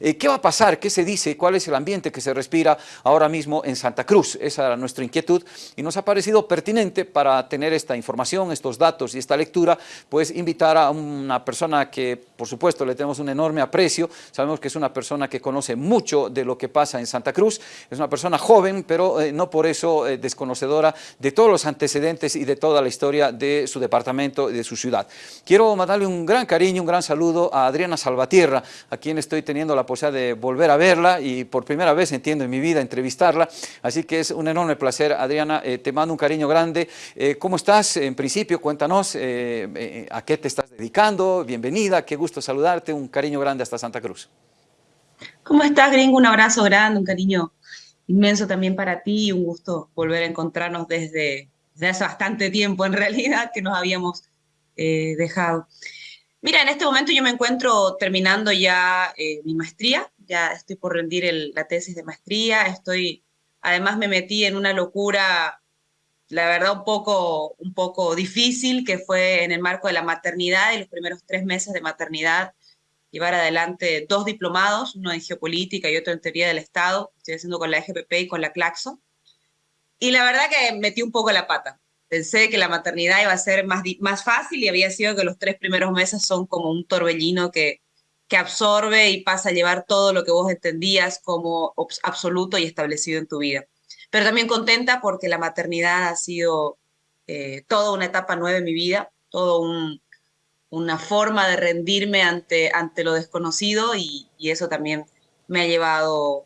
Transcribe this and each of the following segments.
Eh, ¿Qué va a pasar? ¿Qué se dice? ¿Cuál es el ambiente que se respira ahora mismo en Santa Cruz? Esa era nuestra inquietud y nos ha parecido pertinente para tener esta información, estos datos y esta lectura, pues invitar a una persona que, por supuesto, le tenemos un enorme aprecio. Sabemos que es una persona que conoce mucho de lo que pasa en Santa Cruz. Es una persona joven, pero eh, no por eso eh, desconocedora de todos los antecedentes y de toda la historia de su departamento y de su ciudad. Quiero mandarle un gran cariño, un gran saludo a Adriana Salvatierra, a quien estoy teniendo la posibilidad de volver a verla y por primera vez, entiendo, en mi vida entrevistarla. Así que es un enorme placer, Adriana. Eh, te mando un cariño grande. Eh, ¿Cómo estás? En principio, cuéntanos eh, a qué te estás dedicando. Bienvenida, qué gusto saludarte. Un cariño grande hasta Santa Cruz. ¿Cómo estás, gringo? Un abrazo grande, un cariño inmenso también para ti. Un gusto volver a encontrarnos desde, desde hace bastante tiempo, en realidad, que nos habíamos dejado. Mira, en este momento yo me encuentro terminando ya eh, mi maestría, ya estoy por rendir la tesis de maestría, estoy, además me metí en una locura, la verdad un poco, un poco difícil, que fue en el marco de la maternidad y los primeros tres meses de maternidad, llevar adelante dos diplomados, uno en geopolítica y otro en teoría del Estado, estoy haciendo con la EGPP y con la Claxo, y la verdad que metí un poco la pata, pensé que la maternidad iba a ser más, más fácil y había sido que los tres primeros meses son como un torbellino que, que absorbe y pasa a llevar todo lo que vos entendías como absoluto y establecido en tu vida. Pero también contenta porque la maternidad ha sido eh, toda una etapa nueva en mi vida, todo un, una forma de rendirme ante, ante lo desconocido y, y eso también me ha llevado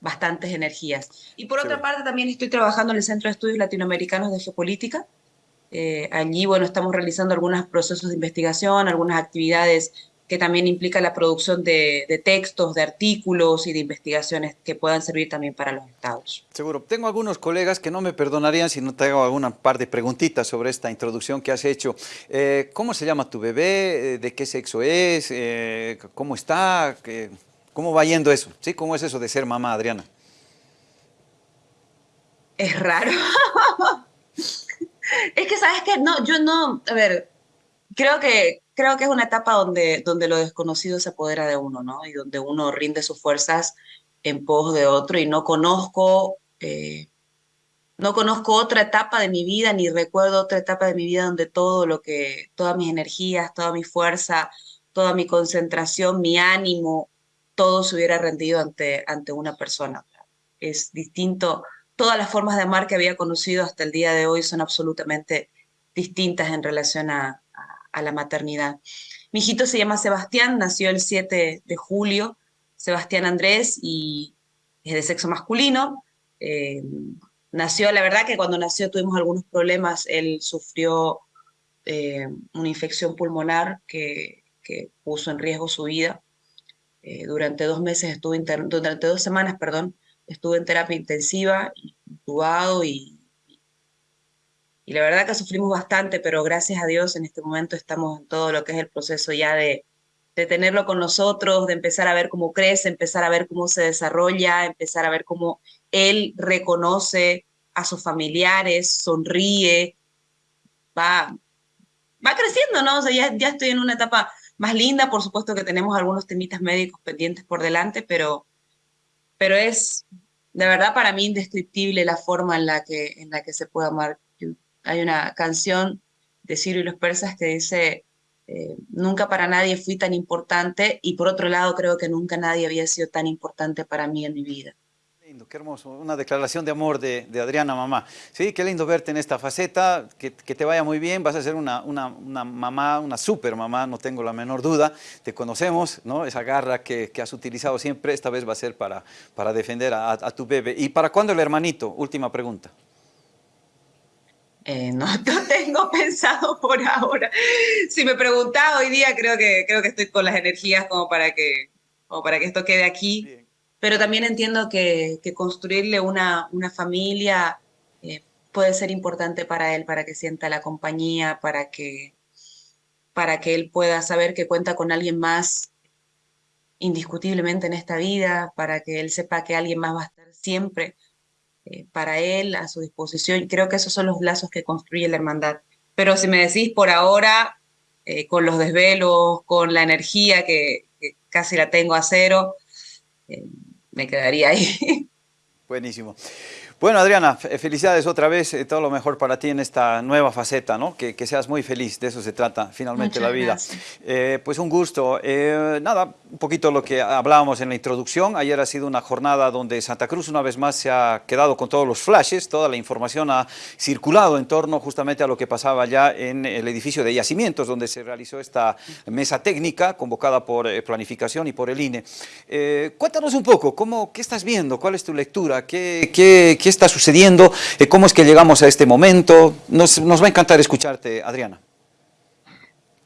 bastantes energías. Y por otra parte, también estoy trabajando en el Centro de Estudios Latinoamericanos de Geopolítica. Eh, allí, bueno, estamos realizando algunos procesos de investigación, algunas actividades que también implican la producción de, textos, de artículos y de investigaciones que puedan servir también para los estados. Seguro. Tengo algunos colegas que no me perdonarían si no te hago alguna par de preguntitas sobre esta introducción que has hecho. Eh, ¿Cómo se llama tu bebé? Eh, ¿De qué sexo es? ¿Cómo está? ¿Cómo va yendo eso? ¿Sí? ¿Cómo es eso de ser mamá, Adriana? Es raro. es que, ¿sabes qué? No, yo no, a ver, creo que, creo que es una etapa donde, donde lo desconocido se apodera de uno, ¿no? Y donde uno rinde sus fuerzas en pos de otro y no conozco, eh, no conozco otra etapa de mi vida, ni recuerdo otra etapa de mi vida donde todo lo que, todas mis energías, toda mi fuerza, toda mi concentración, mi ánimo, todo se hubiera rendido ante, ante una persona. Es distinto, todas las formas de amar que había conocido hasta el día de hoy son absolutamente distintas en relación a, la maternidad. Mi hijito se llama Sebastián, nació el 7 de julio, Sebastián Andrés, y es de sexo masculino. Eh, nació, la verdad que cuando nació tuvimos algunos problemas, él sufrió eh, una infección pulmonar que, que puso en riesgo su vida. Eh, durante dos meses estuve, durante dos semanas, perdón, estuve en terapia intensiva, intubado y, y la verdad que sufrimos bastante, pero gracias a Dios en este momento estamos en todo lo que es el proceso ya de, de tenerlo con nosotros, de empezar a ver cómo crece, empezar a ver cómo se desarrolla, empezar a ver cómo él reconoce a sus familiares, sonríe, va, va creciendo, ¿no? O sea, ya, ya estoy en una etapa más linda. Por supuesto que tenemos algunos temitas médicos pendientes por delante, pero, pero es de verdad para mí indescriptible la forma en la que, en la que se puede amar. Hay una canción de Ciro y los persas que dice, eh, nunca para nadie fui tan importante y por otro lado creo que nunca nadie había sido tan importante para mí en mi vida qué hermoso, una declaración de amor de, Adriana, mamá. Sí, qué lindo verte en esta faceta, que, te vaya muy bien, vas a ser una, una, mamá, una super mamá, no tengo la menor duda, te conocemos, ¿no? Esa garra que, has utilizado siempre, esta vez va a ser para, para defender a, tu bebé. ¿Y para cuándo el hermanito? Última pregunta. Eh, no, no, tengo pensado por ahora. Si me preguntaba hoy día, creo que, creo que estoy con las energías como para que, como para que esto quede aquí pero también entiendo que, construirle una, una familia eh, puede ser importante para él, para que sienta la compañía, para que, para que él pueda saber que cuenta con alguien más indiscutiblemente en esta vida, para que él sepa que alguien más va a estar siempre eh, para él, a su disposición. Creo que esos son los lazos que construye la hermandad. Pero si me decís por ahora, eh, con los desvelos, con la energía que, casi la tengo a cero, eh, me quedaría ahí. Buenísimo. Bueno, Adriana, felicidades otra vez, eh, todo lo mejor para ti en esta nueva faceta, ¿no? Que, seas muy feliz, de eso se trata finalmente la vida. Eh, pues un gusto. Eh, nada, un poquito lo que hablábamos en la introducción. Ayer ha sido una jornada donde Santa Cruz una vez más se ha quedado con todos los flashes, toda la información ha circulado en torno justamente a lo que pasaba ya en el edificio de yacimientos, donde se realizó esta mesa técnica convocada por Planificación y por el INE. cuéntanos un poco, ¿cómo, ¿qué estás viendo? ¿Cuál es tu lectura? ¿Qué, qué, qué está sucediendo? Eh, ¿Cómo es que llegamos a este momento? Nos, va a encantar escucharte, Adriana.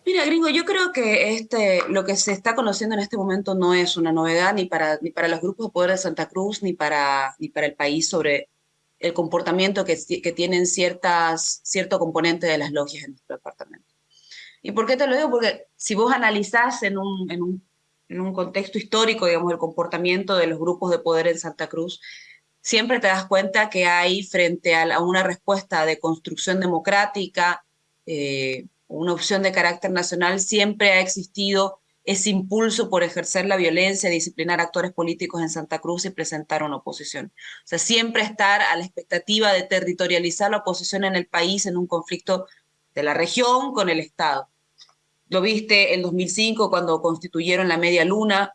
Mira, gringo, yo creo que este, lo que se está conociendo en este momento no es una novedad ni para, ni para los grupos de poder de Santa Cruz ni para, ni para el país sobre el comportamiento que, que tienen ciertas, cierto componente de las logias en nuestro departamento. ¿Y por qué te lo digo? Porque si vos analizás en un, en un, en un contexto histórico, digamos, el comportamiento de los grupos de poder en Santa Cruz, siempre te das cuenta que hay frente a, una respuesta de construcción democrática, eh, una opción de carácter nacional, siempre ha existido ese impulso por ejercer la violencia, disciplinar actores políticos en Santa Cruz y presentar una oposición. O sea, siempre estar a la expectativa de territorializar la oposición en el país en un conflicto de la región con el Estado. Lo viste en 2005 cuando constituyeron la Media Luna,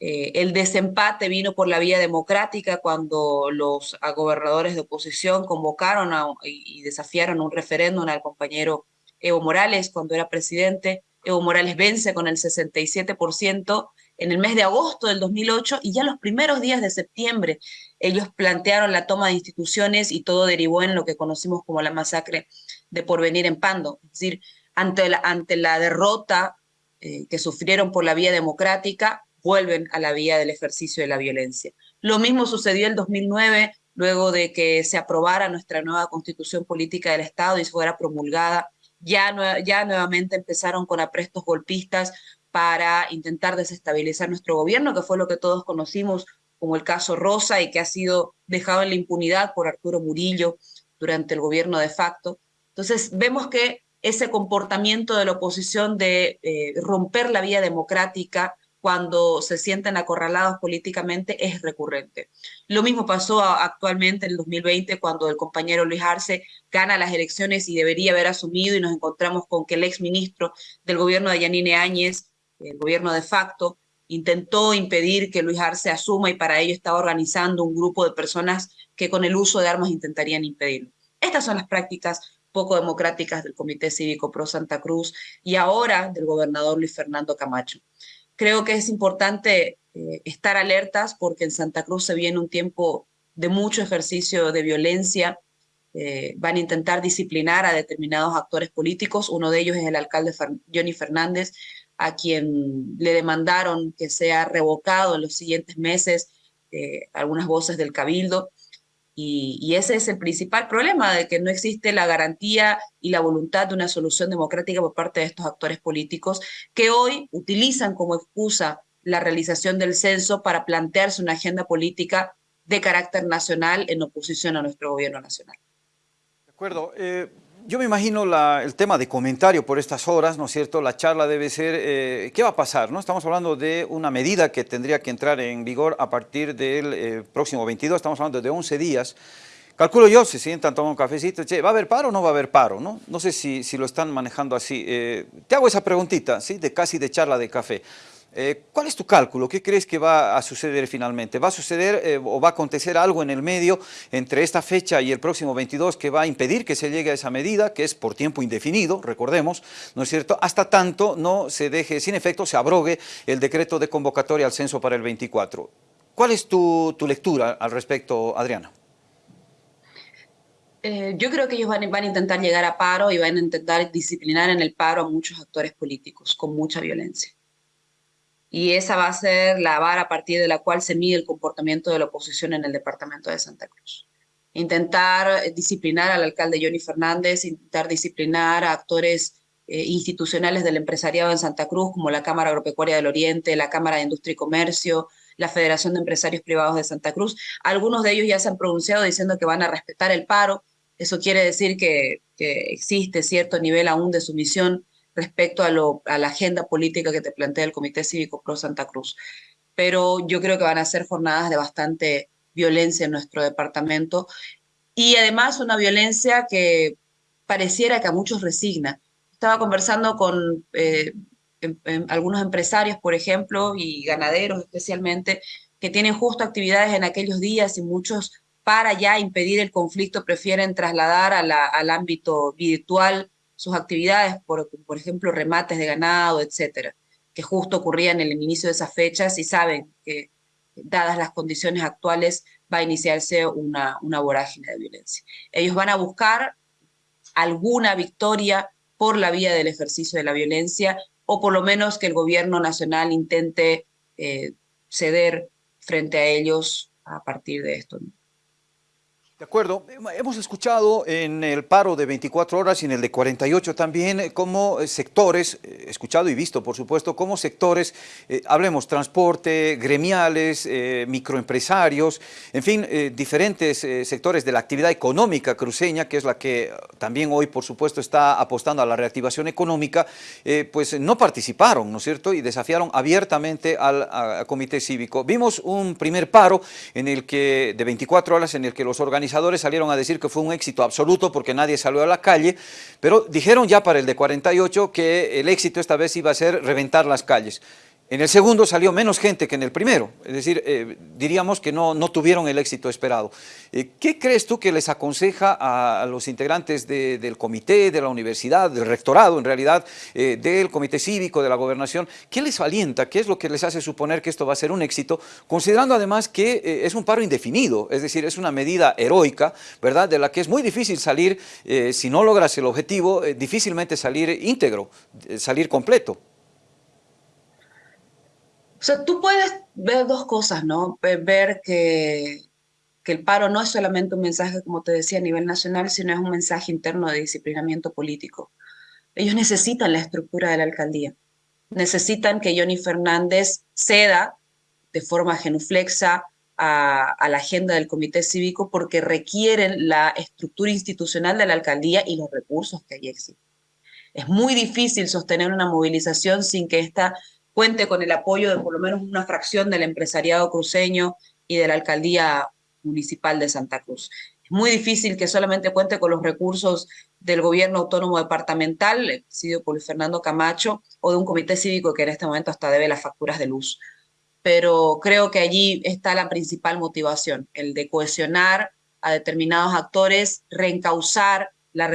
eh, el desempate vino por la vía democrática cuando los gobernadores de oposición convocaron y, desafiaron un referéndum al compañero Evo Morales cuando era presidente. Evo Morales vence con el 67% en el mes de agosto del 2008 y ya los primeros días de septiembre ellos plantearon la toma de instituciones y todo derivó en lo que conocimos como la masacre de Porvenir en Pando. Es decir, ante la, ante la derrota eh, que sufrieron por la vía democrática, vuelven a la vía del ejercicio de la violencia. Lo mismo sucedió en 2009, luego de que se aprobara nuestra nueva constitución política del Estado y fuera promulgada, ya, ya nuevamente empezaron con aprestos golpistas para intentar desestabilizar nuestro gobierno, que fue lo que todos conocimos como el caso Rosa y que ha sido dejado en la impunidad por Arturo Murillo durante el gobierno de facto. Entonces vemos que ese comportamiento de la oposición de eh, romper la vía democrática, cuando se sienten acorralados políticamente es recurrente. Lo mismo pasó actualmente en el 2020 cuando el compañero Luis Arce gana las elecciones y debería haber asumido y nos encontramos con que el exministro del gobierno de Yanine Áñez, el gobierno de facto, intentó impedir que Luis Arce asuma y para ello estaba organizando un grupo de personas que con el uso de armas intentarían impedirlo. Estas son las prácticas poco democráticas del Comité Cívico Pro Santa Cruz y ahora del gobernador Luis Fernando Camacho creo que es importante eh, estar alertas porque en Santa Cruz se viene un tiempo de mucho ejercicio de violencia, eh, van a intentar disciplinar a determinados actores políticos, uno de ellos es el alcalde Johnny Fernández, a quien le demandaron que sea revocado en los siguientes meses eh, algunas voces del cabildo, y, ese es el principal problema, de que no existe la garantía y la voluntad de una solución democrática por parte de estos actores políticos que hoy utilizan como excusa la realización del censo para plantearse una agenda política de carácter nacional en oposición a nuestro gobierno nacional. De acuerdo. Eh, yo me imagino el tema de comentario por estas horas, ¿no es cierto? La charla debe ser, eh, ¿qué va a pasar? ¿no? Estamos hablando de una medida que tendría que entrar en vigor a partir del eh, próximo 22, estamos hablando de 11 días. Calculo yo, se sientan, toman un cafecito, che, ¿va a haber paro o no va a haber paro? No, no sé si, si lo están manejando así. Eh, te hago esa preguntita, ¿sí? De casi de charla de café. Eh, ¿Cuál es tu cálculo? ¿Qué crees que va a suceder finalmente? ¿Va a suceder eh, o va a acontecer algo en el medio entre esta fecha y el próximo 22 que va a impedir que se llegue a esa medida, que es por tiempo indefinido, recordemos, ¿no es cierto? Hasta tanto no se deje sin efecto, se abrogue el decreto de convocatoria al censo para el 24. ¿Cuál es tu, lectura al respecto, Adriana? Eh, yo creo que ellos van, van, a intentar llegar a paro y van a intentar disciplinar en el paro a muchos actores políticos con mucha violencia y esa va a ser la vara a partir de la cual se mide el comportamiento de la oposición en el departamento de Santa Cruz. Intentar eh, disciplinar al alcalde Johnny Fernández, intentar disciplinar a actores eh, institucionales del empresariado en Santa Cruz, como la Cámara Agropecuaria del Oriente, la Cámara de Industria y Comercio, la Federación de Empresarios Privados de Santa Cruz. Algunos de ellos ya se han pronunciado diciendo que van a respetar el paro. Eso quiere decir que, que existe cierto nivel aún de sumisión respecto a, la agenda política que te plantea el Comité Cívico Pro Santa Cruz. Pero yo creo que van a ser jornadas de bastante violencia en nuestro departamento y además una violencia que pareciera que a muchos resigna. Estaba conversando con eh, em, em, algunos empresarios, por ejemplo, y ganaderos especialmente, que tienen justo actividades en aquellos días y muchos para ya impedir el conflicto prefieren trasladar al ámbito virtual sus actividades, por, ejemplo, remates de ganado, etcétera, que justo ocurrían en el inicio de esas fechas y saben que, dadas las condiciones actuales, va a iniciarse una, una vorágine de violencia. Ellos van a buscar alguna victoria por la vía del ejercicio de la violencia o por lo menos que el gobierno nacional intente eh, ceder frente a ellos a partir de esto. De acuerdo. Hemos escuchado en el paro de 24 horas y en el de 48 también eh, cómo eh, sectores, eh, escuchado y visto por supuesto, cómo sectores, hablemos transporte, gremiales, microempresarios, en fin, diferentes sectores de la actividad económica cruceña, que es la que también hoy por supuesto está apostando a la reactivación económica, pues no participaron, ¿no es cierto? Y desafiaron abiertamente al, al comité cívico. Vimos un primer paro en el que, de 24 horas en el que los organizadores salieron a decir que fue un éxito absoluto porque nadie salió a la calle, pero dijeron ya para el de 48 que el éxito esta vez iba a ser reventar las calles. En el segundo salió menos gente que en el primero, es decir, eh, diríamos que no, no, tuvieron el éxito esperado. Eh, ¿Qué crees tú que les aconseja a, los integrantes del comité, de la universidad, del rectorado en realidad, eh, del comité cívico, de la gobernación? ¿Qué les alienta? ¿Qué es lo que les hace suponer que esto va a ser un éxito? Considerando además que es un paro indefinido, es decir, es una medida heroica, ¿verdad? De la que es muy difícil salir, si no logras el objetivo, difícilmente salir íntegro, salir completo. O sea, tú puedes ver dos cosas, ¿no? Ver que, que el paro no es solamente un mensaje, como te decía, a nivel nacional, sino es un mensaje interno de disciplinamiento político. Ellos necesitan la estructura de la alcaldía. Necesitan que Johnny Fernández ceda de forma genuflexa a, a, la agenda del comité cívico porque requieren la estructura institucional de la alcaldía y los recursos que allí existen. Es muy difícil sostener una movilización sin que esta cuente con el apoyo de por lo menos una fracción del empresariado cruceño y de la alcaldía municipal de Santa Cruz. Es muy difícil que solamente cuente con los recursos del gobierno autónomo departamental, sido por Fernando Camacho, o de un comité cívico que en este momento hasta debe las facturas de luz. Pero creo que allí está la principal motivación, el de cohesionar a determinados actores, reencauzar las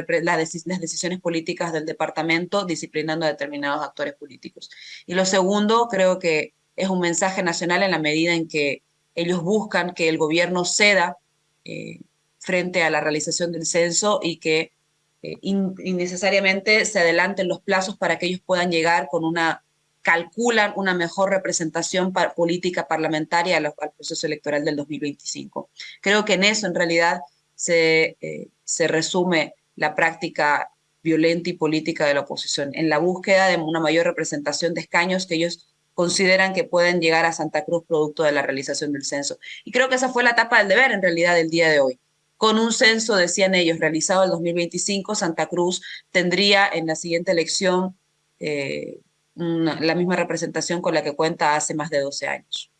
decisiones políticas del departamento disciplinando a determinados actores políticos. Y lo segundo, creo que es un mensaje nacional en la medida en que ellos buscan que el gobierno ceda eh, frente a la realización del censo y que eh, innecesariamente se adelanten los plazos para que ellos puedan llegar con una, calculan una mejor representación política parlamentaria al, proceso electoral del 2025. Creo que en eso en realidad se, eh, se resume la práctica violenta y política de la oposición, en la búsqueda de una mayor representación de escaños que ellos consideran que pueden llegar a Santa Cruz producto de la realización del censo. Y creo que esa fue la etapa del deber en realidad del día de hoy. Con un censo, decían ellos, realizado en 2025, Santa Cruz tendría en la siguiente elección eh, la misma representación con la que cuenta hace más de 12 años.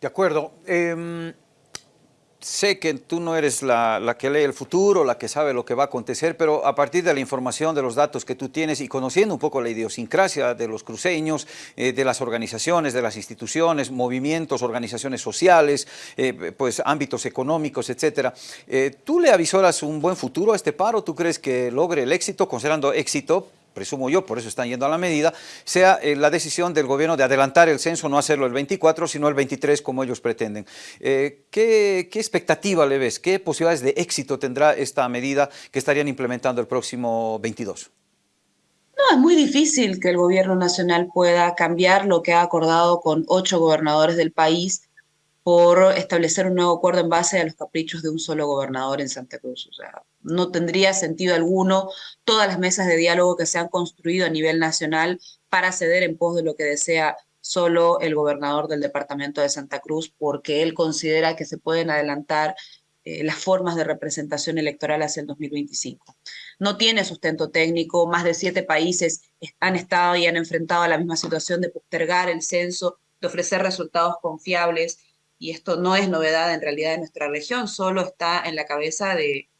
De acuerdo. Em, sé que tú no eres la, que lee el futuro, la que sabe lo que va a acontecer, pero a partir de la información, de los datos que tú tienes y conociendo un poco la idiosincrasia de los cruceños, eh, de las organizaciones, de las instituciones, movimientos, organizaciones sociales, eh, pues ámbitos económicos, etcétera, eh, ¿tú le avisoras un buen futuro a este paro? ¿Tú crees que logre el éxito, considerando éxito, presumo yo, por eso están yendo a la medida, sea eh, la decisión del gobierno de adelantar el censo, no hacerlo el 24, sino el 23 como ellos pretenden. Eh, ¿qué, ¿Qué expectativa le ves? ¿Qué posibilidades de éxito tendrá esta medida que estarían implementando el próximo 22? No, es muy difícil que el gobierno nacional pueda cambiar lo que ha acordado con ocho gobernadores del país por establecer un nuevo acuerdo en base a los caprichos de un solo gobernador en Santa Cruz. O sea, no tendría sentido alguno todas las mesas de diálogo que se han construido a nivel nacional para ceder en pos de lo que desea solo el gobernador del departamento de Santa Cruz, porque él considera que se pueden adelantar eh, las formas de representación electoral hacia el 2025. No tiene sustento técnico, más de siete países han estado y han enfrentado a la misma situación de postergar el censo, de ofrecer resultados confiables, y esto no es novedad en realidad en nuestra región, solo está en la cabeza de,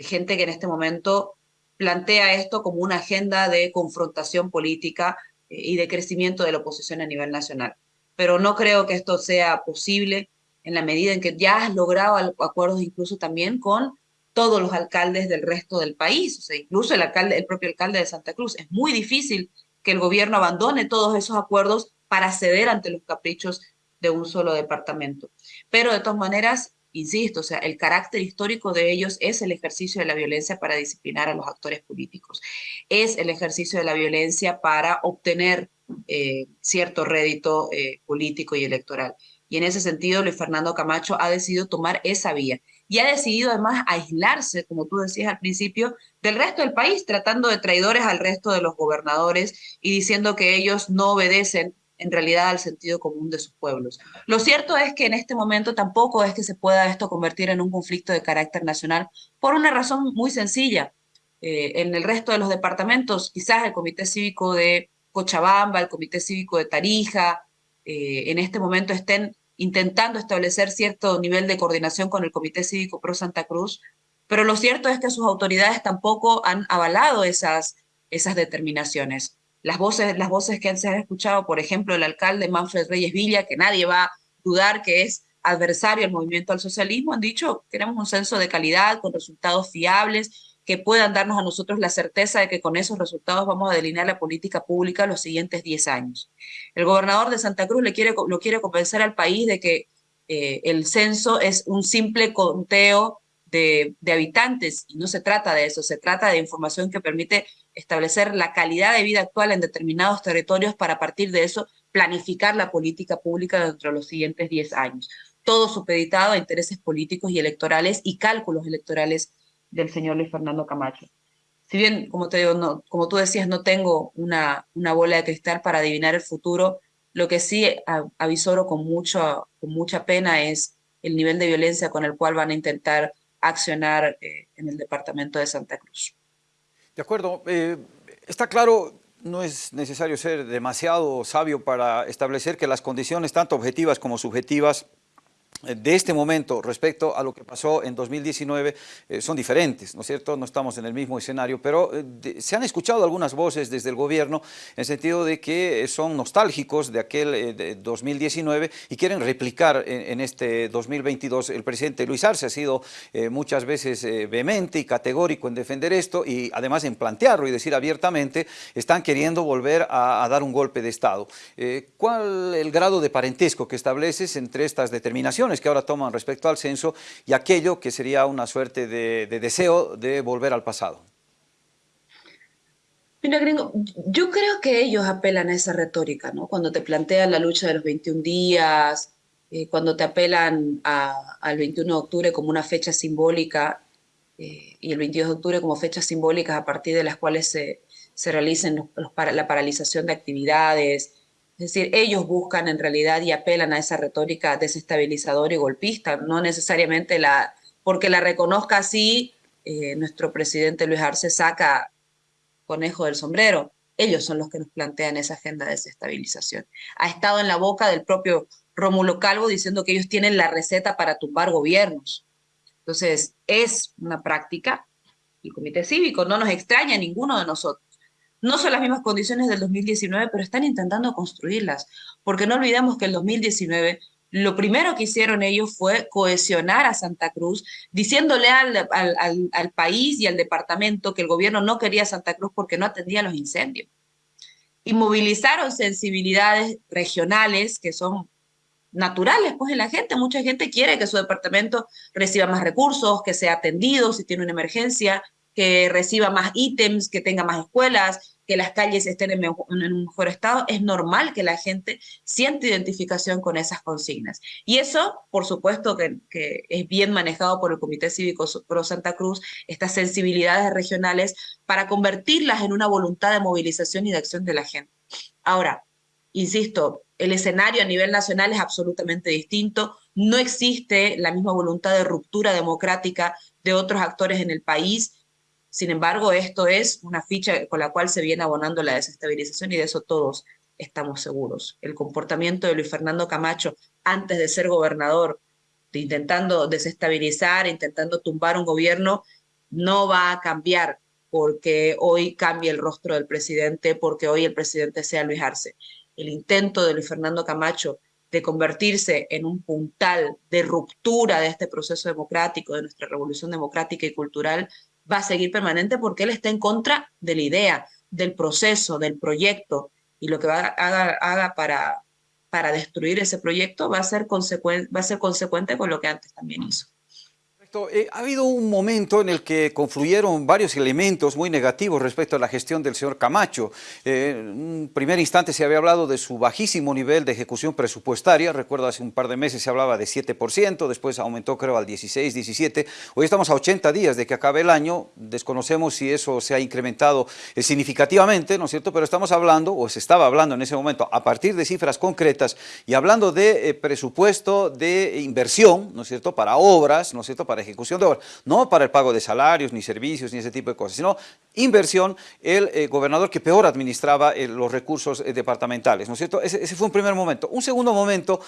gente que en este momento plantea esto como una agenda de confrontación política eh, y de crecimiento de la oposición a nivel nacional. Pero no creo que esto sea posible en la medida en que ya has logrado acuerdos incluso también con todos los alcaldes del resto del país, o sea, incluso el, propio alcalde de Santa Cruz. Es muy difícil que el gobierno abandone todos esos acuerdos para ceder ante los caprichos de un solo departamento. Pero de todas maneras, insisto, o sea, el carácter histórico de ellos es el ejercicio de la violencia para disciplinar a los actores políticos, es el ejercicio de la violencia para obtener eh, cierto rédito eh, político y electoral. Y en ese sentido, Luis Fernando Camacho ha decidido tomar esa vía y ha decidido además aislarse, como tú decías al principio, del resto del país, tratando de traidores al resto de los gobernadores y diciendo que ellos no obedecen en realidad al sentido común de sus pueblos. Lo cierto es que en este momento tampoco es que se pueda esto convertir en un conflicto de carácter nacional por una razón muy sencilla. Eh, en el resto de los departamentos, quizás el Comité Cívico de Cochabamba, el Comité Cívico de Tarija, eh, en este momento estén intentando establecer cierto nivel de coordinación con el Comité Cívico Pro Santa Cruz, pero lo cierto es que sus autoridades tampoco han avalado esas, esas determinaciones. Las voces, las voces que se han escuchado, por ejemplo, el alcalde Manfred Reyes Villa, que nadie va a dudar que es adversario al movimiento al socialismo, han dicho, queremos un censo de calidad, con resultados fiables, que puedan darnos a nosotros la certeza de que con esos resultados vamos a delinear la política pública los siguientes 10 años. El gobernador de Santa Cruz le quiere, lo quiere convencer al país de que eh, el censo es un simple conteo de, de, habitantes y no se trata de eso, se trata de información que permite establecer la calidad de vida actual en determinados territorios para a partir de eso planificar la política pública dentro de los siguientes 10 años. Todo supeditado a intereses políticos y electorales y cálculos electorales del señor Luis Fernando Camacho. Si bien, como, te como tú decías, no tengo una, una bola de cristal para adivinar el futuro, lo que sí avisoro con, mucho, con mucha pena es el nivel de violencia con el cual van a intentar accionar eh, en el departamento de Santa Cruz. De acuerdo. Eh, está claro, no es necesario ser demasiado sabio para establecer que las condiciones, tanto objetivas como subjetivas, de este momento respecto a lo que pasó en 2019 eh, son diferentes, ¿no es cierto? No estamos en el mismo escenario, pero eh, se han escuchado algunas voces desde el gobierno en sentido de que son nostálgicos de aquel 2019 eh, y quieren replicar en, este 2022. El presidente Luis Arce ha sido muchas veces vehemente y categórico en defender esto y además en plantearlo y decir abiertamente, están queriendo volver a, a dar un golpe de Estado. ¿Cuál el grado de parentesco que estableces entre estas determinaciones? Que ahora toman respecto al censo y aquello que sería una suerte de, deseo de volver al pasado. Mira, gringo, yo creo que ellos apelan a esa retórica, ¿no? Cuando te plantean la lucha de los 21 días, eh, cuando te apelan al 21 de octubre como una fecha simbólica eh, y el 22 de octubre como fechas simbólicas a partir de las cuales se, se realicen la paralización de actividades, es decir, ellos buscan en realidad y apelan a esa retórica desestabilizadora y golpista, no necesariamente la, porque la reconozca así, eh, nuestro presidente Luis Arce saca conejo del sombrero. Ellos son los que nos plantean esa agenda de desestabilización. Ha estado en la boca del propio Rómulo Calvo diciendo que ellos tienen la receta para tumbar gobiernos. Entonces, es una práctica. El Comité Cívico no nos extraña a ninguno de nosotros no son las mismas condiciones del 2019, pero están intentando construirlas, porque no olvidemos que el 2019 lo primero que hicieron ellos fue cohesionar a Santa Cruz, diciéndole al, al, país y al departamento que el gobierno no quería Santa Cruz porque no atendía los incendios. Y movilizaron sensibilidades regionales que son naturales pues en la gente. Mucha gente quiere que su departamento reciba más recursos, que sea atendido si tiene una emergencia, que reciba más ítems, que tenga más escuelas, que las calles estén en, un mejor estado, es normal que la gente siente identificación con esas consignas. Y eso, por supuesto, que es bien manejado por el Comité Cívico Pro Santa Cruz, estas sensibilidades regionales, para convertirlas en una voluntad de movilización y de acción de la gente. Ahora, insisto, el escenario a nivel nacional es absolutamente distinto, no existe la misma voluntad de ruptura democrática de otros actores en el país, sin embargo, esto es una ficha con la cual se viene abonando la desestabilización y de eso todos estamos seguros. El comportamiento de Luis Fernando Camacho antes de ser gobernador, intentando desestabilizar, intentando tumbar un gobierno, no va a cambiar porque hoy cambie el rostro del presidente, porque hoy el presidente sea Luis Arce. El intento de Luis Fernando Camacho de convertirse en un puntal de ruptura de este proceso democrático, de nuestra revolución democrática y cultural, va a seguir permanente porque él está en contra de la idea, del proceso, del proyecto, y lo que va, haga, haga para, para destruir ese proyecto va a, ser va a ser consecuente con lo que antes también hizo. Eh, ha habido un momento en el que confluyeron varios elementos muy negativos respecto a la gestión del señor Camacho. Eh, en un primer instante se había hablado de su bajísimo nivel de ejecución presupuestaria, recuerdo hace un par de meses se hablaba de 7%, después aumentó creo al 16, 17, hoy estamos a 80 días de que acabe el año, desconocemos si eso se ha incrementado eh, significativamente, ¿no es cierto?, pero estamos hablando, o se estaba hablando en ese momento, a partir de cifras concretas y hablando de presupuesto de inversión, ¿no es cierto?, para obras, ¿no es cierto?, para ejecución de obras, no para el pago de salarios, ni servicios, ni ese tipo de cosas, sino inversión, el eh, gobernador que peor administraba eh, los recursos eh, departamentales, ¿no es cierto? Ese, fue un primer momento. Un segundo momento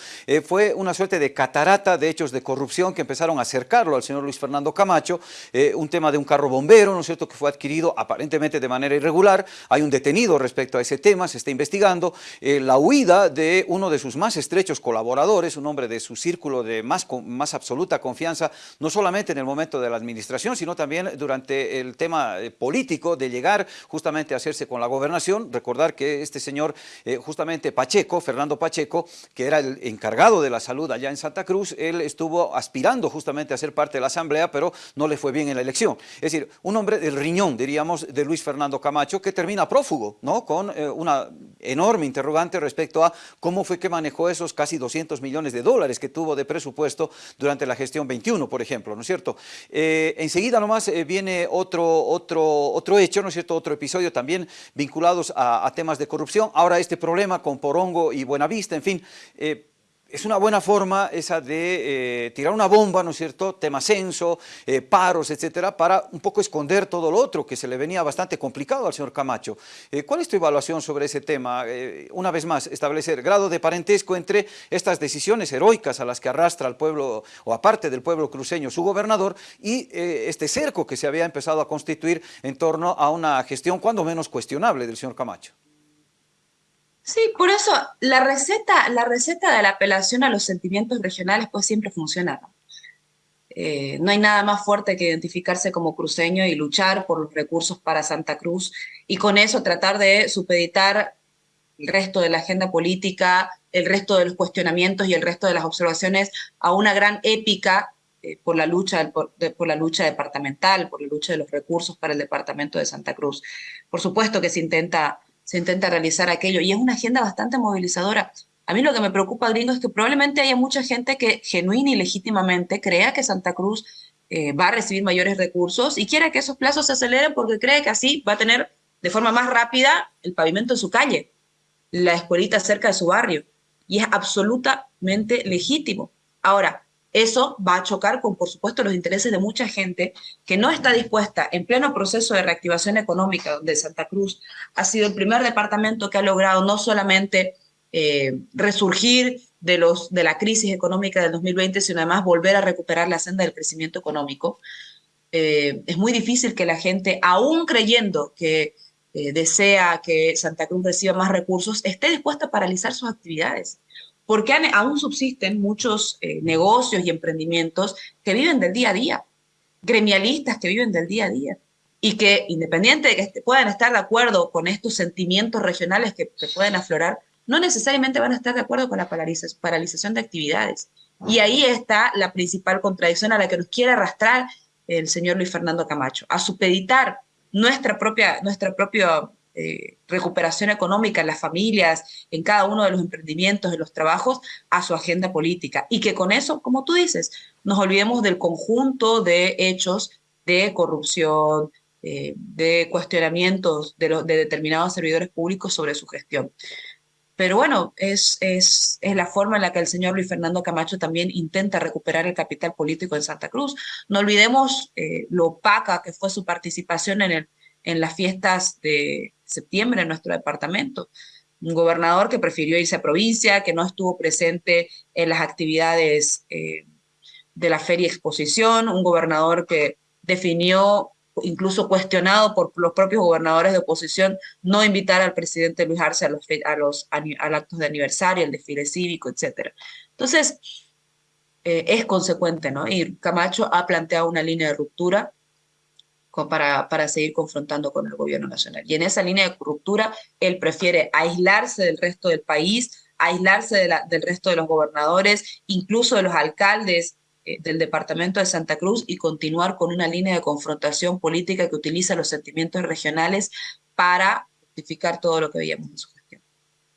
fue una suerte de catarata de hechos de corrupción que empezaron a acercarlo al señor Luis Fernando Camacho, un tema de un carro bombero, ¿no es cierto?, que fue adquirido aparentemente de manera irregular, hay un detenido respecto a ese tema, se está investigando, la huida de uno de sus más estrechos colaboradores, un hombre de su círculo de más, más absoluta confianza, no solo solamente en el momento de la administración, sino también durante el tema eh, político de llegar justamente a hacerse con la gobernación. Recordar que este señor, eh, justamente Pacheco, Fernando Pacheco, que era el encargado de la salud allá en Santa Cruz, él estuvo aspirando justamente a ser parte de la asamblea, pero no le fue bien en la elección. Es decir, un hombre del riñón, diríamos, de Luis Fernando Camacho, que termina prófugo, ¿no? Con eh, una enorme interrogante respecto a cómo fue que manejó esos casi 200 millones de dólares que tuvo de presupuesto durante la gestión 21, por ejemplo. ¿No es cierto? Eh, enseguida nomás eh, viene otro, otro, otro hecho, ¿no es cierto? Otro episodio también vinculados a, temas de corrupción. Ahora este problema con Porongo y Buenavista, en fin, eh, es una buena forma esa de eh, tirar una bomba, ¿no es cierto?, tema censo, eh, paros, etcétera, para un poco esconder todo lo otro que se le venía bastante complicado al señor Camacho. Eh, ¿Cuál es tu evaluación sobre ese tema? una vez más, establecer grado de parentesco entre estas decisiones heroicas a las que arrastra al pueblo, o aparte del pueblo cruceño, su gobernador, y este cerco que se había empezado a constituir en torno a una gestión cuando menos cuestionable del señor Camacho. Sí, por eso la receta, la receta de la apelación a los sentimientos regionales pues siempre funciona. Eh, ¿no? hay nada más fuerte que identificarse como cruceño y luchar por los recursos para Santa Cruz y con eso tratar de supeditar el resto de la agenda política, el resto de los cuestionamientos y el resto de las observaciones a una gran épica eh, por, la lucha, por, la lucha departamental, por la lucha de los recursos para el departamento de Santa Cruz. Por supuesto que se intenta se intenta realizar aquello. Y es una agenda bastante movilizadora. A mí lo que me preocupa, gringo, es que probablemente haya mucha gente que genuina y legítimamente crea que Santa Cruz eh, va a recibir mayores recursos y quiera que esos plazos se aceleren porque cree que así va a tener de forma más rápida el pavimento en su calle, la escuelita cerca de su barrio. Y es absolutamente legítimo. Ahora, eso va a chocar con, por supuesto, los intereses de mucha gente que no está dispuesta, en pleno proceso de reactivación económica, donde Santa Cruz ha sido el primer departamento que ha logrado no solamente eh, resurgir de, la crisis económica del 2020, sino además volver a recuperar la senda del crecimiento económico. Eh, es muy difícil que la gente, aún creyendo que eh, desea que Santa Cruz reciba más recursos, esté dispuesta a paralizar sus actividades porque aún subsisten muchos eh, negocios y emprendimientos que viven del día a día, gremialistas que viven del día a día, y que independiente de que puedan estar de acuerdo con estos sentimientos regionales que, pueden aflorar, no necesariamente van a estar de acuerdo con la paralización de actividades. Y ahí está la principal contradicción a la que nos quiere arrastrar el señor Luis Fernando Camacho, a supeditar nuestra propia, nuestra propia eh, recuperación económica en las familias, en cada uno de los emprendimientos, en los trabajos, a su agenda política. Y que con eso, como tú dices, nos olvidemos del conjunto de hechos de corrupción, eh, de cuestionamientos de, de determinados servidores públicos sobre su gestión. pero bueno, es, es, es, la forma en la que el señor Luis Fernando Camacho también intenta recuperar el capital político en Santa Cruz. No olvidemos eh, lo opaca que fue su participación en, el, en las fiestas de septiembre en nuestro departamento. Un gobernador que prefirió irse a provincia, que no estuvo presente en las actividades eh, de la feria exposición, un gobernador que definió incluso cuestionado por los propios gobernadores de oposición, no invitar al presidente Luis Arce a los, actos de aniversario, el desfile cívico, etc. Entonces, eh, es consecuente, ¿no? Camacho ha planteado una línea de ruptura para, para seguir confrontando con el gobierno nacional. Y en esa línea de ruptura, él prefiere aislarse del resto del país, aislarse de la, del resto de los gobernadores, incluso de los alcaldes eh, del departamento de Santa Cruz y continuar con una línea de confrontación política que utiliza los sentimientos regionales para justificar todo lo que veíamos en su.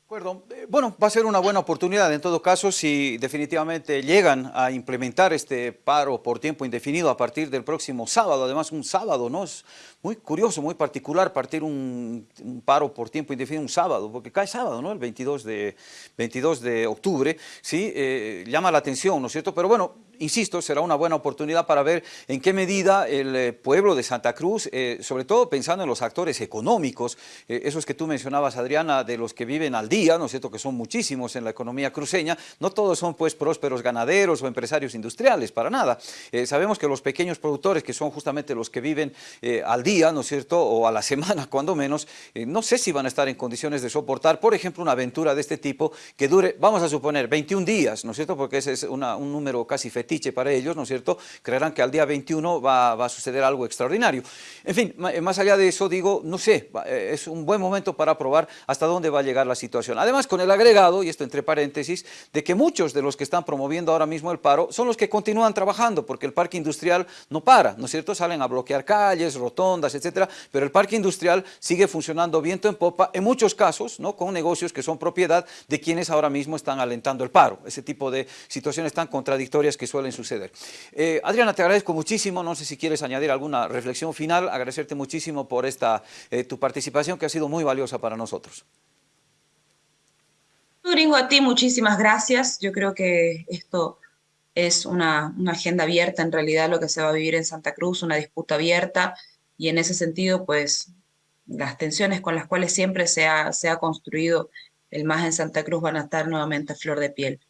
Eh, bueno, va a ser una buena oportunidad en todo caso si definitivamente llegan a implementar este paro por tiempo indefinido a partir del próximo sábado, además un sábado, ¿no? Es muy curioso, muy particular partir un, paro por tiempo indefinido un sábado, porque cae sábado, ¿no? El 22 de, 22 de octubre, ¿sí? Eh, llama la atención, ¿no es cierto? Pero bueno, insisto, será una buena oportunidad para ver en qué medida el eh, pueblo de Santa Cruz, sobre todo pensando en los actores económicos, esos que tú mencionabas, Adriana, de los que viven al día, ¿no es cierto?, que son muchísimos en la economía cruceña, no todos son pues prósperos ganaderos o empresarios industriales, para nada. sabemos que los pequeños productores, que son justamente los que viven al día, ¿no es cierto?, o a la semana, cuando menos, no sé si van a estar en condiciones de soportar, por ejemplo, una aventura de este tipo que dure, vamos a suponer, 21 días, ¿no es cierto?, porque ese es un número casi fetiche para ellos, ¿no es cierto?, creerán que al día 21 va, va, a suceder algo extraordinario. En fin, eh, más allá de eso, digo, no sé, eh, es un buen momento para probar hasta dónde va a llegar la situación. Además, con el agregado, y esto entre paréntesis, de que muchos de los que están promoviendo ahora mismo el paro son los que continúan trabajando, porque el parque industrial no para, ¿no es cierto?, salen a bloquear calles, rotondas, etcétera, pero el parque industrial sigue funcionando viento en popa, en muchos casos, ¿no?, con negocios que son propiedad de quienes ahora mismo están alentando el paro, ese tipo de situaciones tan contradictorias que suelen suceder. Eh, Adriana, te agradezco muchísimo, no sé si quieres añadir alguna reflexión final, agradecerte muchísimo por esta, eh, tu participación que ha sido muy valiosa para nosotros. Gringo, a ti muchísimas gracias, yo creo que esto es una, una, agenda abierta en realidad lo que se va a vivir en Santa Cruz, una disputa abierta y en ese sentido pues las tensiones con las cuales siempre se ha, se ha construido el MAS en Santa Cruz van a estar nuevamente a flor de piel.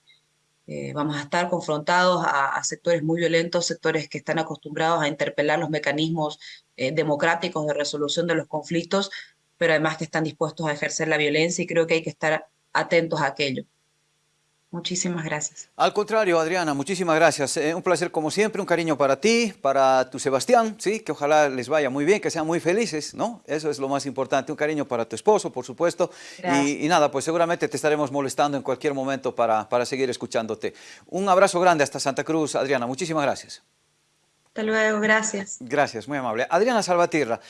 Eh, vamos a estar confrontados a, sectores muy violentos, sectores que están acostumbrados a interpelar los mecanismos eh, democráticos de resolución de los conflictos, pero además que están dispuestos a ejercer la violencia y creo que hay que estar atentos a aquello. Muchísimas gracias. Al contrario, Adriana, muchísimas gracias. Eh, un placer como siempre, un cariño para ti, para tu Sebastián, ¿sí? que ojalá les vaya muy bien, que sean muy felices, ¿no? Eso es lo más importante. Un cariño para tu esposo, por supuesto. Y, y, nada, pues seguramente te estaremos molestando en cualquier momento para, para seguir escuchándote. Un abrazo grande hasta Santa Cruz, Adriana. Muchísimas gracias. Hasta luego, gracias. Gracias, muy amable. Adriana Salvatierra.